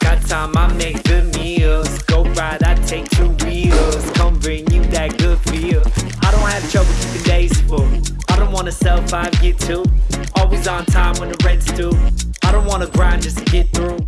Got time, I make good meals. Go ride, I take two wheels. Come bring you that good feel. I don't have trouble keeping days full. I don't wanna sell five, get two. Always on time when the rent's due. I don't wanna grind just to get through.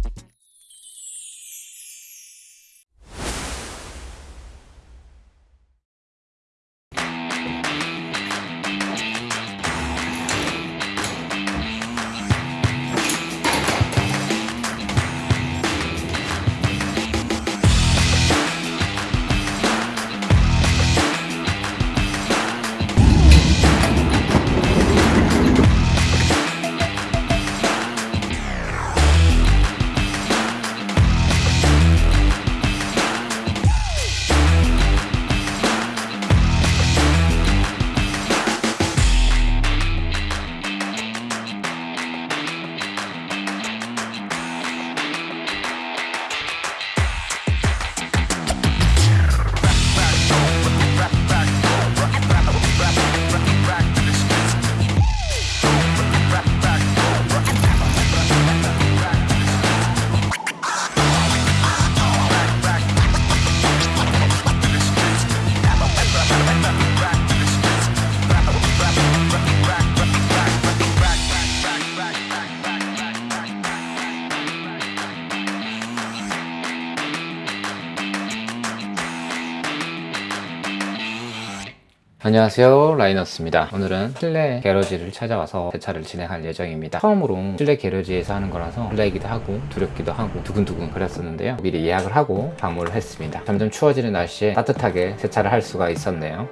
안녕하세요 라이너스입니다. 오늘은 실내 게러지를 찾아와서 세차를 진행할 예정입니다. 처음으로 실내 게러지에서 하는 거라서 설레기도 하고 두렵기도 하고 두근두근 그랬었는데요. 미리 예약을 하고 방문을 했습니다. 점점 추워지는 날씨에 따뜻하게 세차를 할 수가 있었네요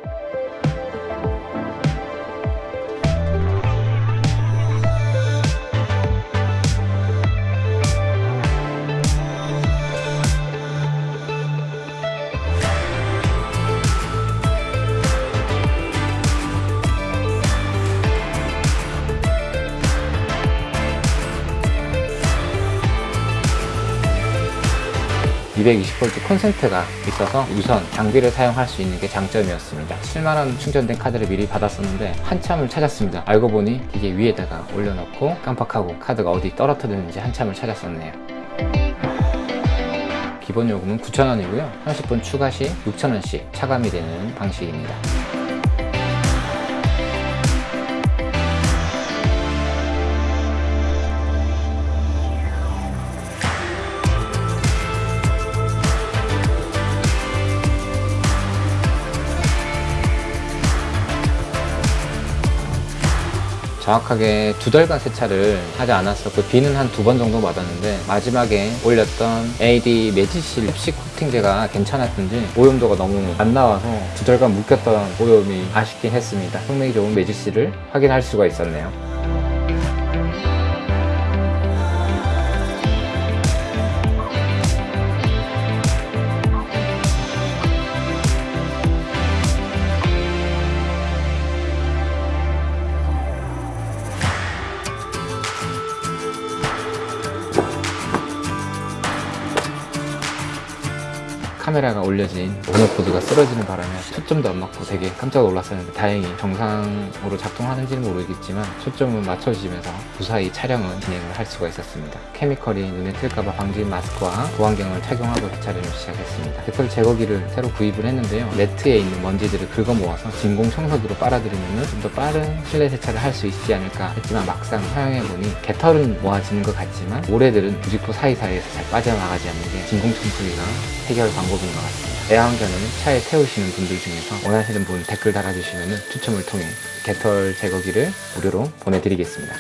(220V) 콘센트가 있어서 우선 장비를 사용할 수 있는 게 장점이었습니다. 7만원 충전된 카드를 미리 받았었는데 한참을 찾았습니다. 알고 보니 기계 위에다가 올려놓고 깜빡하고 카드가 어디 떨어뜨렸는지 한참을 찾았었네요. 기본 요금은 9,000원이고요. 30분 추가 시 6,000원씩 차감이 되는 방식입니다 정확하게 두 달간 세차를 하지 않았었고 비는 한 두 번 정도 맞았는데 마지막에 올렸던 AD 매지실 흡식 코팅제가 괜찮았던지 오염도가 너무 안 나와서 두 달간 묵혔던 오염이 아쉽긴 했습니다. 성능이 좋은 매지실을 확인할 수가 있었네요 카메라가 올려진 모노코드가 쓰러지는 바람에 초점도 안 맞고 되게 깜짝 놀랐었는데 다행히 정상으로 작동하는지는 모르겠지만 초점은 맞춰지면서 무사히 촬영은 진행을 할 수가 있었습니다. 케미컬이 눈에 튈까봐 방진 마스크와 보안경을 착용하고 세차를 시작했습니다. 데털 제거기를 새로 구입을 했는데요. 매트에 있는 먼지들을 긁어 모아서 진공 청소기로 빨아들이면 좀 더 빠른 실내 세차를 할 수 있지 않을까 했지만 막상 사용해보니 개털은 모아지는 것 같지만 모래들은 부직포 사이사이에서 잘 빠져나가지 않는 게 진공 청소기가 해결 방법 인 것 같습니다. 애완견을 차에 태우시는 분들 중에서 원하시는 분 댓글 달아주시면 추첨을 통해 개털 제거기를 무료로 보내드리겠습니다.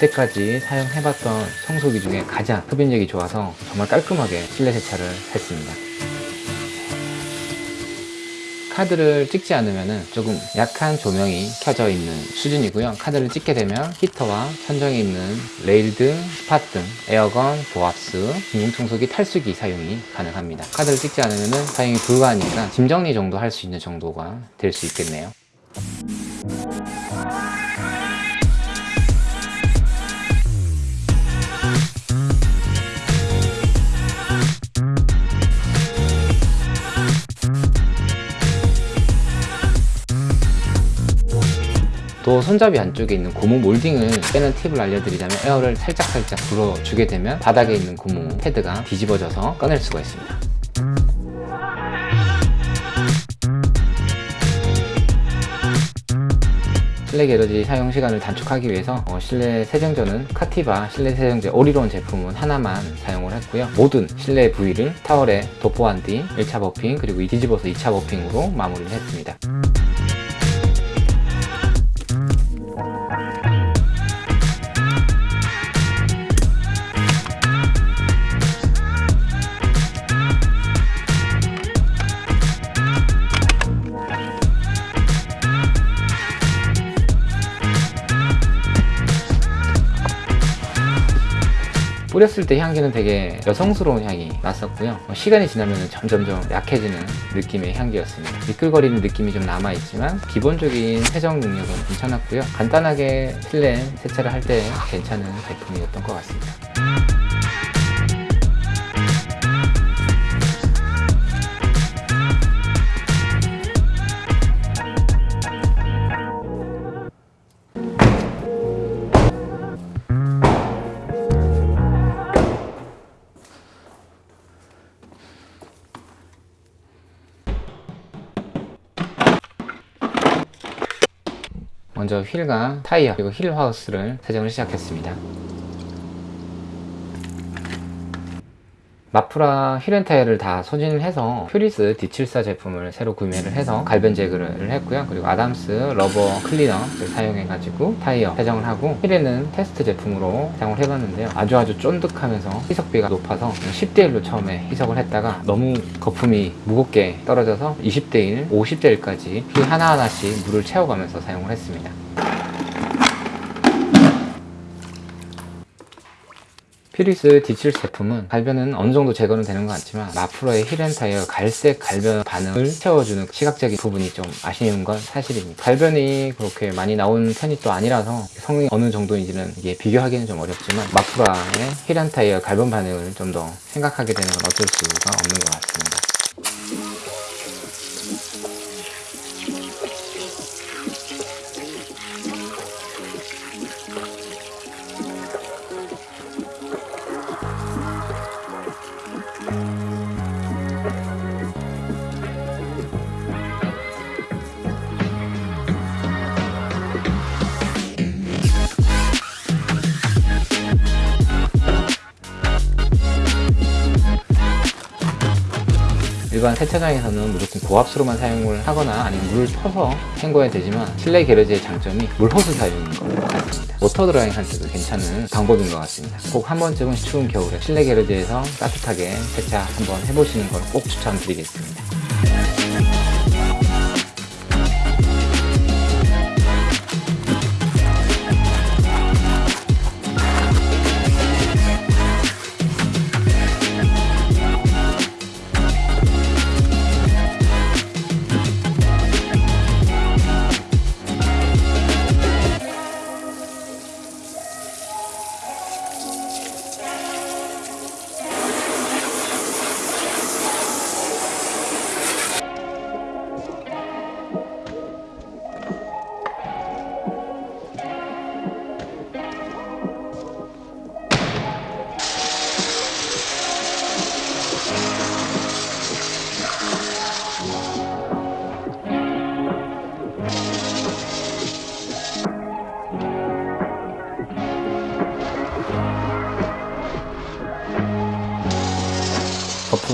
때까지 사용해봤던 청소기 중에 가장 흡인력이 좋아서 정말 깔끔하게 실내 세차를 했습니다 카드를 찍지 않으면 조금 약한 조명이 켜져 있는 수준이고요. 카드를 찍게 되면 히터와 천정에 있는 레일 등, 스팟 등, 에어건, 보압스, 진공청소기 탈수기 사용이 가능합니다. 카드를 찍지 않으면 사용이 불가하니까 짐 정리 정도 할 수 있는 정도가 될 수 있겠네요 또 손잡이 안쪽에 있는 고무 몰딩을 빼는 팁을 알려드리자면 에어를 살짝살짝 불어주게 되면 바닥에 있는 고무 패드가 뒤집어져서 꺼낼 수가 있습니다. 실내 게러지 사용 시간을 단축하기 위해서 어, 실내 세정제는 카티바 실내 세정제 오리론 제품은 하나만 사용을 했고요. 모든 실내 부위를 타월에 도포한 뒤 1차 버핑 그리고 뒤집어서 2차 버핑으로 마무리를 했습니다 뿌렸을 때 향기는 되게 여성스러운 향이 났었고요. 어, 시간이 지나면 점점점 약해지는 느낌의 향기였습니다. 미끌거리는 느낌이 좀 남아있지만 기본적인 세정 능력은 괜찮았고요. 간단하게 실내 세차를 할 때 괜찮은 제품이었던 것 같습니다 휠과 타이어 그리고 wheel house를 세정을 시작했습니다 마프라 wheel and tire를 다 소진을 해서 퓨리스 D74 제품을 새로 구매를 해서 갈변 제거를 했고요. 그리고 아담스 rubber cleaner를 사용해 가지고 타이어 세정을 하고 휠에는 테스트 제품으로 사용을 해봤는데요. 아주 아주 쫀득하면서 희석비가 높아서 10대1로 처음에 희석을 했다가 너무 거품이 무겁게 떨어져서 20대1, 50대1까지 휠 하나하나씩 물을 채워가면서 사용을 했습니다 퓨리스 D7 제품은 갈변은 어느 정도 제거는 되는 것 같지만 마프라의 wheel and tire 갈색 갈변 반응을 채워주는 시각적인 부분이 좀 아쉬운 건 사실입니다. 갈변이 그렇게 많이 나온 편이 또 아니라서 성능이 어느 정도인지는 이게 비교하기는 좀 어렵지만 마프라의 wheel and tire 갈변 반응을 좀 더 생각하게 되는 건 어쩔 수가 없는 것 같습니다. 일반 세차장에서는 무조건 고압수로만 사용을 하거나 아니면 물을 퍼서 헹궈야 되지만 실내 게러지의 장점이 물호스 사용인 것 같습니다. 모터 드라잉 할 때도 괜찮은 방법인 것 같습니다. 꼭 한 번쯤은 추운 겨울에 실내 게러지에서 따뜻하게 세차 한번 해보시는 걸 꼭 추천드리겠습니다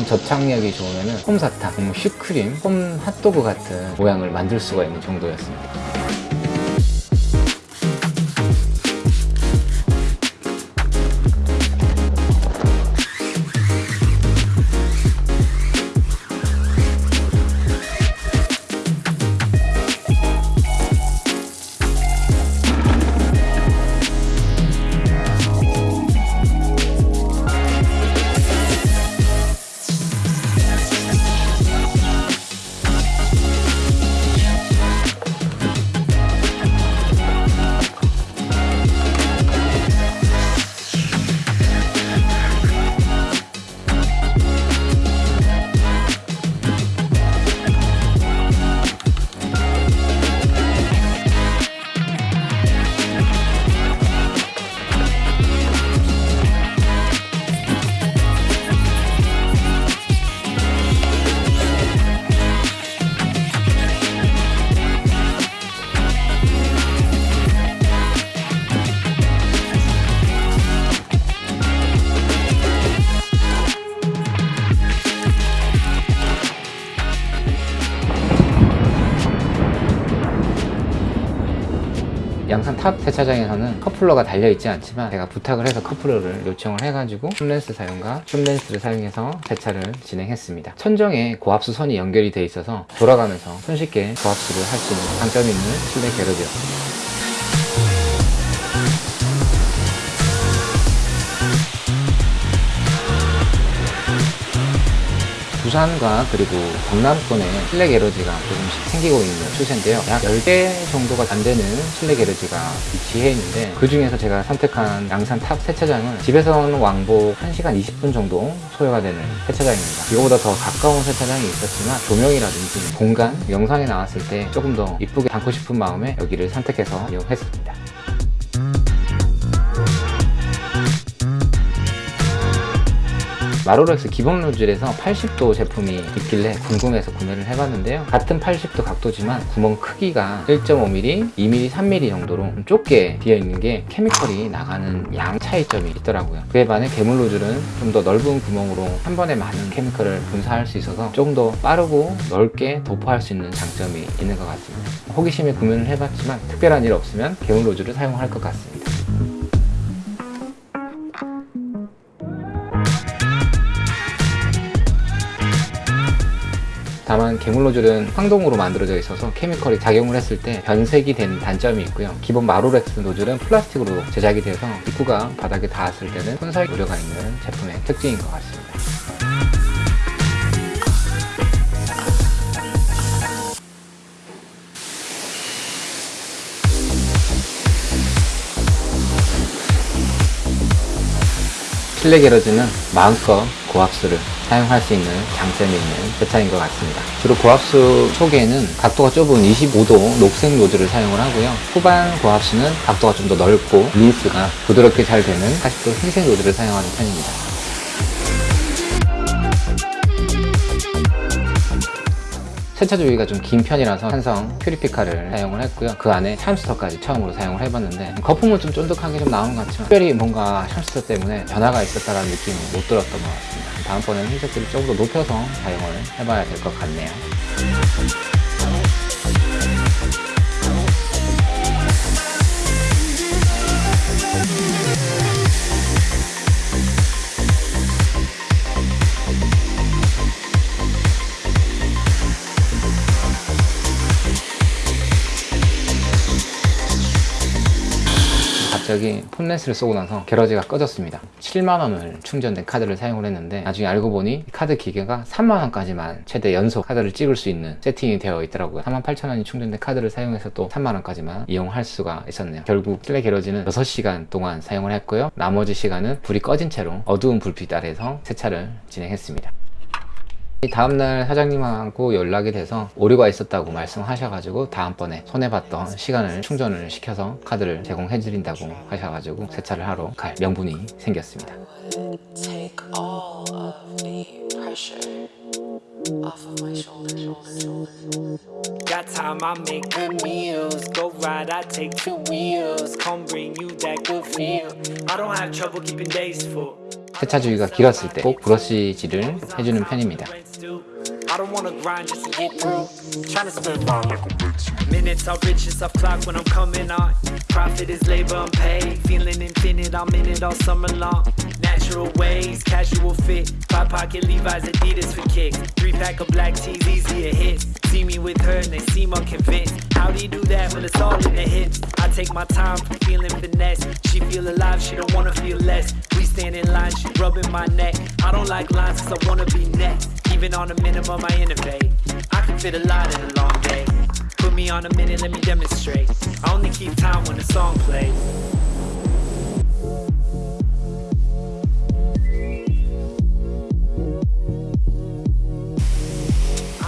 거품 접착력이 좋으면 홈사탕, 음, 슈크림, 홈 핫도그 같은 모양을 만들 수가 있는 정도였습니다 세차장에서는 커플러가 달려있지 않지만 제가 부탁을 해서 커플러를 요청을 해가지고 춤렌스 사용과 춤렌스를 사용해서 세차를 진행했습니다. 천정에 고압수 선이 연결이 돼 있어서 돌아가면서 손쉽게 고압수를 할 수 있는 장점이 있는 실내 게러지였습니다. 부산과 그리고 경남권에 실내 게러지가 조금씩 생기고 있는 추세인데요. 약 10개 정도가 안 되는 실내 garage가 위치해 있는데 그 중에서 제가 선택한 양산 탑 세차장은 집에서는 왕복 1시간 20분 정도 소요가 되는 세차장입니다. 이거보다 더 가까운 세차장이 있었지만 조명이라든지 공간, 영상에 나왔을 때 조금 더 이쁘게 담고 싶은 마음에 여기를 선택해서 이용했습니다. 마로렉스 기본 노즐에서 80도 제품이 있길래 궁금해서 구매를 해봤는데요. 같은 80도 각도지만 구멍 크기가 1.5mm, 2mm, 3mm 정도로 좀 좁게 비어 있는 게 chemical이 나가는 양 차이점이 있더라고요. 그에 반해 개물 노즐은 좀 더 넓은 구멍으로 한 번에 많은 chemical을 분사할 수 있어서 조금 더 빠르고 넓게 도포할 수 있는 장점이 있는 것 같습니다. 호기심에 구매를 해봤지만 특별한 일 없으면 개물 노즐을 사용할 것 같습니다. 다만 개물 노즐은 황동으로 만들어져 있어서 케미컬이 작용을 했을 때 변색이 되는 단점이 있고요. 기본 마로렉스 노즐은 플라스틱으로 제작이 돼서 입구가 바닥에 닿았을 때는 손살 우려가 있는 제품의 특징인 것 같습니다. 실내 게러지는 마음껏 고압수를 사용할 수 있는 장점이 있는 세차인 것 같습니다. 주로 고압수 초기에는 각도가 좁은 25도 녹색 노즐을 사용을 하고요. 후반 고압수는 각도가 좀 더 넓고 린스가 부드럽게 잘 되는 40도 흰색 노즐을 사용하는 편입니다. 세차 주기가 좀 긴 편이라서 한성 퓨리피카를 사용을 했고요. 그 안에 샴스터까지 처음으로 사용을 해봤는데 거품은 좀 쫀득하게 좀 나온 것 같지만 특별히 뭔가 샴스터 때문에 변화가 있었다는 느낌은 못 들었던 것 같습니다. 다음번에는 흰색들을 조금 더 높여서 사용을 해봐야 될 것 같네요. 갑자기 폰렌스를 쏘고 나서 게러지가 꺼졌습니다. 7만원을 충전된 카드를 사용을 했는데 나중에 알고 보니 카드 기계가 3만원까지만 최대 연속 카드를 찍을 수 있는 세팅이 되어 있더라고요. 48,000원이 충전된 카드를 사용해서 또 3만원까지만 이용할 수가 있었네요. 결국 실내 게러지는 6시간 동안 사용을 했고요. 나머지 시간은 불이 꺼진 채로 어두운 불빛 아래에서 세차를 진행했습니다 다음날 사장님하고 연락이 돼서 오류가 있었다고 말씀하셔가지고 다음번에 손해봤던 시간을 충전을 시켜서 카드를 제공해 드린다고 하셔가지고 세차를 하러 갈 명분이 생겼습니다 take all of the pressure off of my shoulders. Got time, I make good meals. Go ride, I take two wheels. Come bring you that good feel. I don't have trouble keeping days full. 세차 주기가 길었을 때 꼭 브러쉬질을 해주는 편입니다 I don't wanna grind just to get through. Tryna spend mine like. Minutes are riches clock when I'm coming on. Profit is labor unpaid. Feeling infinite, I'm in it all summer long. Natural ways, casual fit. Five pocket Levi's, Adidas for kicks. Three pack of black tees, easy a hit. See me with her and they seem unconvinced. How do you do that when it's all in the hips? I take my time, feeling finesse. She feel alive, she don't wanna feel less. We stand in line, she rubbing my neck. I don't like lines cause I wanna be next. Even on a minimum, I innovate. I can fit a lot in a long day. Put me on a minute, let me demonstrate. I only keep time when the song plays.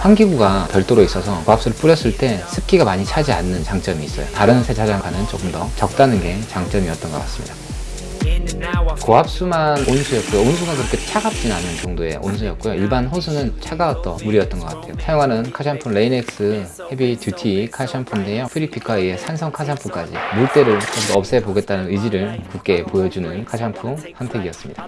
환기구가 별도로 있어서 고압수를 뿌렸을 때 습기가 많이 차지 않는 장점이 있어요. 다른 세차장과는 조금 더 적다는 게 장점이었던 것 같습니다 고압수만 온수였고요. 온수가 그렇게 차갑진 않은 정도의 온수였고요. 일반 호수는 차가웠던 물이었던 것 같아요. 사용하는 카샴푸 레인엑스 heavy duty 카샴푸인데요. 프리피카에 의해 산성 카샴푸까지 물때를 좀더 없애보겠다는 의지를 굳게 보여주는 카샴푸 선택이었습니다.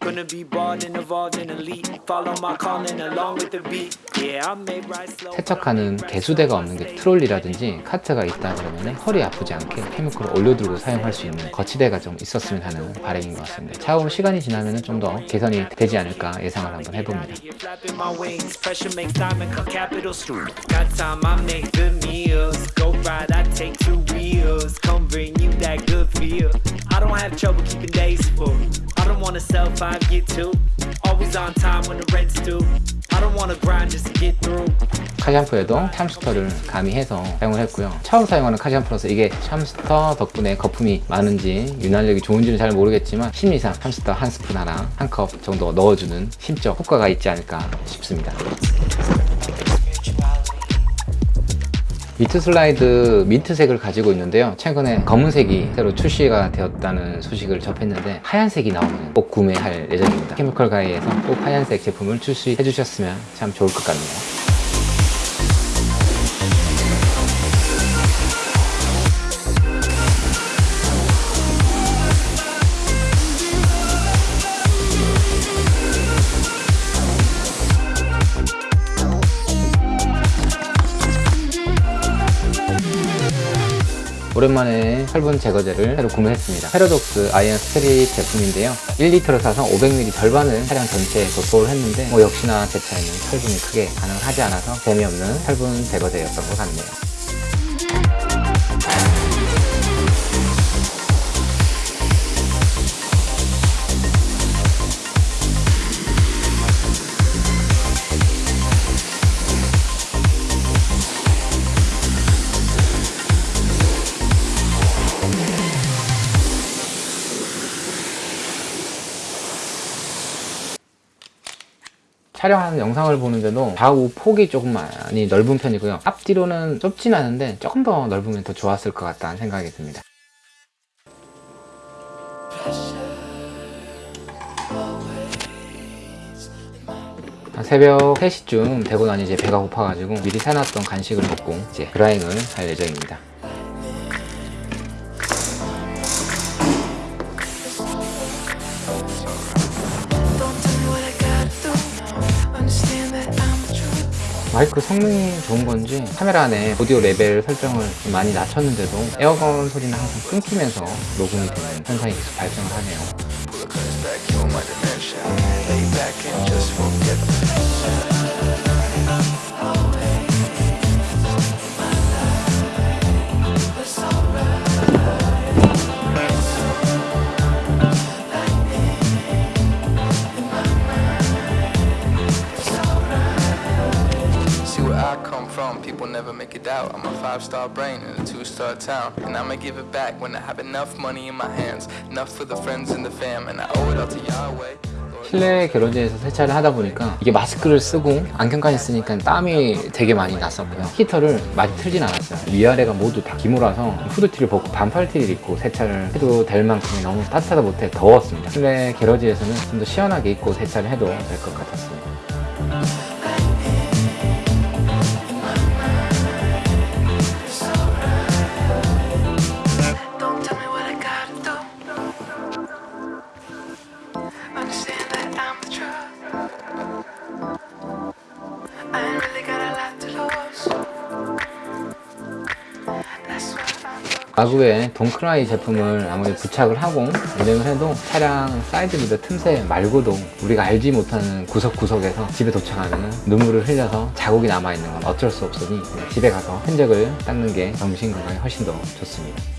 Gonna be bold and evolved and elite. Follow my calling along with the beat. Yeah, I may ride slow. 세척하는 개수대가 없는 게 트롤리라든지 카트가 있다 그러면 허리 아프지 않게 chemical을 올려두고 사용할 수 있는 거치대가 좀 있었으면 하는 바람인 것 같습니다. 차후 시간이 지나면 좀 더 개선이 되지 않을까 예상을 한번 해봅니다. I don't wanna sell five, get two. Always on time when the rent's due. 카샴푸에도 샴스터를 가미해서 사용을 했고요. 처음 사용하는 카샴푸라서 이게 샴스터 덕분에 거품이 많은지 윤활력이 좋은지는 잘 모르겠지만 심리상 샴스터 한 스푼 하나 한 컵 정도 넣어주는 심적 효과가 있지 않을까 싶습니다. mitt slide 민트색을 가지고 있는데요. 최근에 검은색이 새로 출시가 되었다는 소식을 접했는데 하얀색이 나오면 꼭 구매할 예정입니다. 케미컬 가이에서 꼭 하얀색 제품을 출시해 주셨으면 참 좋을 것 같네요. 오랜만에 철분 제거제를 새로 구매했습니다. 패러독스 아이언 스트릿 제품인데요. 1리터를 사서 500ml 절반을 차량 전체에 도포를 했는데 뭐 역시나 제 차에는 철분이 크게 반응을 하지 않아서 재미없는 철분 제거제였던 것 같네요. 촬영하는 영상을 보는데도 좌우 폭이 조금 많이 넓은 편이고요. 앞뒤로는 좁진 않은데 조금 더 넓으면 더 좋았을 것 같다는 생각이 듭니다. 한 새벽 3시쯤 되고 나니 이제 배가 고파가지고 미리 사놨던 간식을 먹고 이제 드라잉을 할 예정입니다. 마이크 성능이 좋은 건지 카메라 안에 오디오 레벨 설정을 좀 많이 낮췄는데도 에어건 소리는 항상 끊기면서 녹음이 되는 현상이 계속 발생을 하네요. Star brain in a two star town. And I'ma give it back when I have enough money in my hands. Enough for the friends and the fam. And I owe it all to Yahweh. 실내 게러지에서 세차를 하다 보니까 이게 마스크를 쓰고 안경까지 쓰니까 땀이 되게 많이 났었고요. 히터를 많이 틀진 않았어요. 위아래가 모두 다 기모라서 후드티를 벗고 반팔티를 입고 세차를 해도 될 만큼 너무 따뜻하다 못해 더웠습니다. 실내 게러지에서는 좀 더 시원하게 입고 세차를 해도 될 것 같았습니다. 가구에 돈크라이 제품을 아무리 부착을 하고 운행을 해도 차량 사이드 미러 틈새 말고도 우리가 알지 못하는 구석구석에서 집에 도착하면 눈물을 흘려서 자국이 남아있는 건 어쩔 수 없으니 집에 가서 흔적을 닦는 게 정신 건강에 훨씬 더 좋습니다.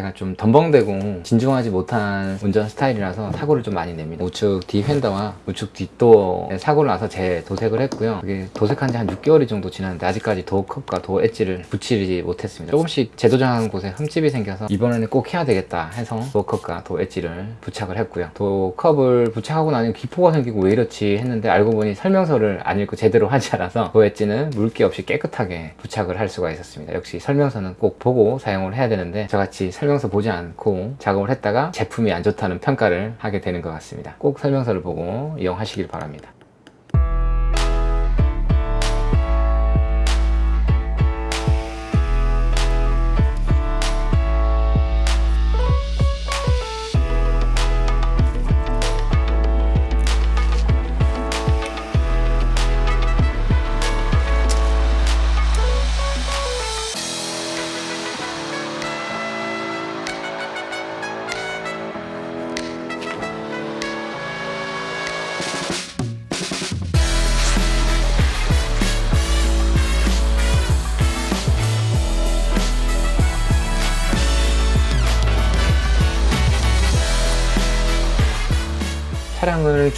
제가 좀 덤벙대고 진중하지 못한 운전 스타일이라서 사고를 좀 많이 냅니다. 우측 뒤 휀더와 우측 뒷도어에 사고를 나서 재도색을 했고요. 그게 도색한 지 한 6개월이 정도 지났는데 아직까지 도어 컵과 도어 엣지를 붙이지 못했습니다. 조금씩 재도장한 곳에 흠집이 생겨서 이번에는 꼭 해야 되겠다 해서 도어 컵과 도어 엣지를 부착을 했고요. 도어 컵을 부착하고 나니 기포가 생기고 왜 이렇지 했는데 알고 보니 설명서를 안 읽고 제대로 하지 않아서 도어 엣지는 물기 없이 깨끗하게 부착을 할 수가 있었습니다. 역시 설명서는 꼭 보고 사용을 해야 되는데 저같이 설명 서 보지 않고 작업을 했다가 제품이 안 좋다는 평가를 하게 되는 것 같습니다. 꼭 설명서를 보고 이용하시길 바랍니다.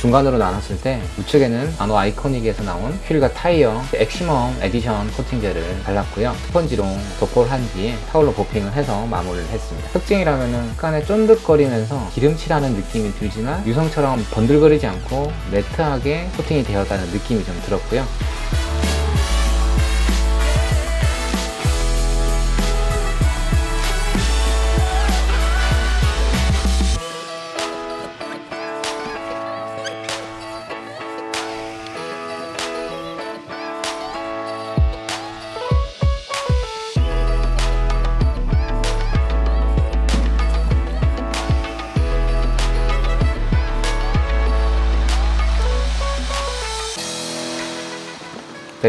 중간으로 나눴을 때 우측에는 나노 아이코닉에서 나온 휠과 타이어 엑시멈 에디션 코팅제를 발랐고요. 스펀지로 도포를 한 뒤에 타올로 buffing을 해서 마무리를 했습니다. 특징이라면 은 약간의 쫀득거리면서 기름칠하는 느낌이 들지만 유성처럼 번들거리지 않고 matte하게 코팅이 되었다는 느낌이 좀 들었고요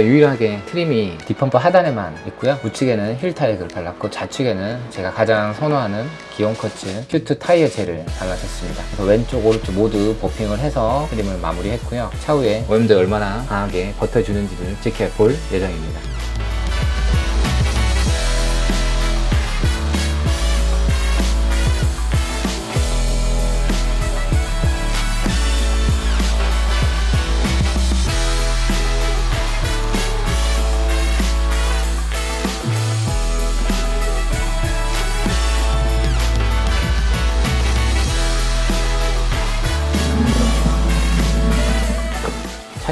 네, 유일하게 trim이 뒷범퍼 하단에만 있고요. 우측에는 휠 타액을 발랐고 좌측에는 제가 가장 선호하는 기온 쿼츠 큐투 타이어 젤을 발라줬습니다. 그래서 왼쪽 오른쪽 모두 buffing을 해서 trim을 마무리했고요. 차후에 오염도 얼마나 강하게 버텨주는지를 지켜볼 예정입니다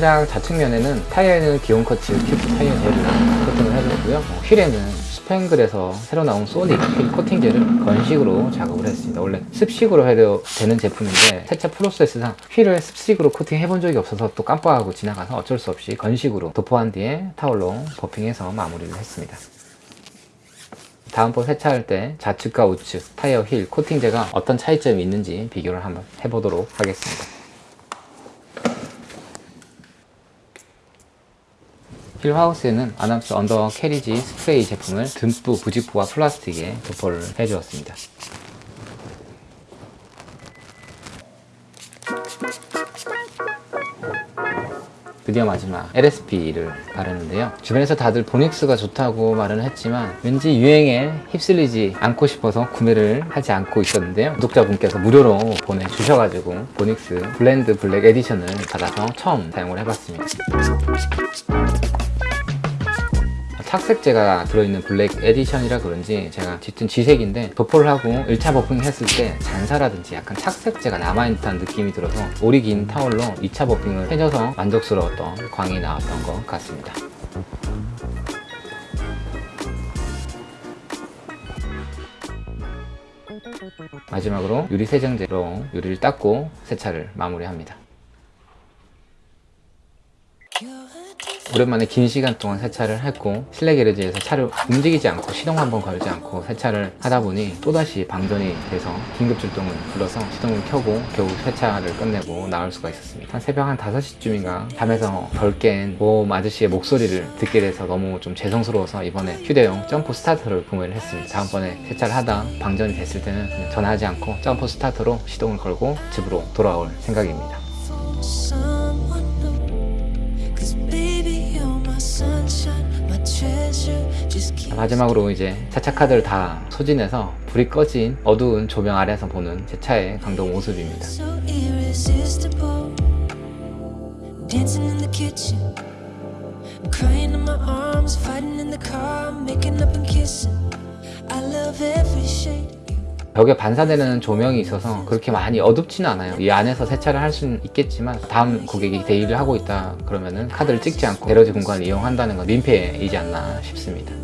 차량 좌측면에는 타이어에는 기온 쿼츠 큐투 타이어 젤을 코팅을 해줬고요. 어, 휠에는 스팽글에서 새로 나온 소닉 휠 코팅제를 건식으로 작업을 했습니다. 원래 습식으로 해도 되는 제품인데 세차 프로세스상 휠을 습식으로 코팅해 본 적이 없어서 또 깜빡하고 지나가서 어쩔 수 없이 건식으로 도포한 뒤에 타올로 buffing해서 마무리를 했습니다. 다음번 세차할 때 좌측과 우측 타이어 휠 코팅제가 어떤 차이점이 있는지 비교를 한번 해보도록 하겠습니다 휠하우스에는 아남스 undercarriage 스프레이 제품을 듬뿍 부직포와 플라스틱에 도포를 해주었습니다. 드디어 마지막 LSP를 바르는데요. 주변에서 다들 보닉스가 좋다고 말은 했지만 왠지 유행에 휩쓸리지 않고 싶어서 구매를 하지 않고 있었는데요. 구독자분께서 무료로 보내주셔가지고 보닉스 블렌드 black edition을 받아서 처음 사용을 해봤습니다 착색제가 들어있는 black edition이라 그런지 제가 짙은 쥐색인데 도포를 하고 1차 buffing 했을 때 잔사라든지 약간 착색제가 남아있는 듯한 느낌이 들어서 올이 긴 타올로 2차 buffing을 해줘서 만족스러웠던 광이 나왔던 것 같습니다. 마지막으로 유리 세정제로 유리를 닦고 세차를 마무리합니다 오랜만에 긴 시간 동안 세차를 했고 실내 garage에서 차를 움직이지 않고 시동 한번 걸지 않고 세차를 하다 보니 또다시 방전이 돼서 긴급 출동을 불러서 시동을 켜고 겨우 세차를 끝내고 나올 수가 있었습니다. 한 새벽 한 5시쯤인가 잠에서 덜 깬 보험 아저씨의 목소리를 듣게 돼서 너무 좀 죄송스러워서 이번에 휴대용 jump starter를 구매를 했습니다. 다음번에 세차를 하다 방전이 됐을 때는 전화하지 않고 jump starter로 시동을 걸고 집으로 돌아올 생각입니다 마지막으로 이제 세차 카드를 다 소진해서 불이 꺼진 어두운 조명 아래서 보는 제 차의 강도 모습입니다. 벽에 반사되는 조명이 있어서 그렇게 많이 어둡지는 않아요. 이 안에서 세차를 할 수는 있겠지만 다음 고객이 대일을 하고 있다 그러면은 카드를 찍지 않고 게러지 공간을 이용한다는 건 민폐이지 않나 싶습니다.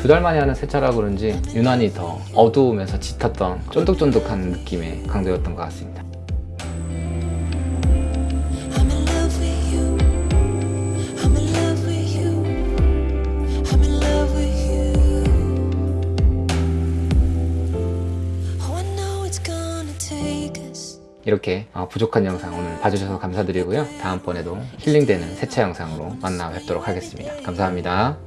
두달 만에 하는 세차라 그런지 유난히 더 어두우면서 짙었던 쫀득쫀득한 느낌의 강도였던 것 같습니다. 이렇게 어, 부족한 영상 오늘 봐주셔서 감사드리고요. 다음번에도 힐링되는 세차 영상으로 만나 뵙도록 하겠습니다. 감사합니다.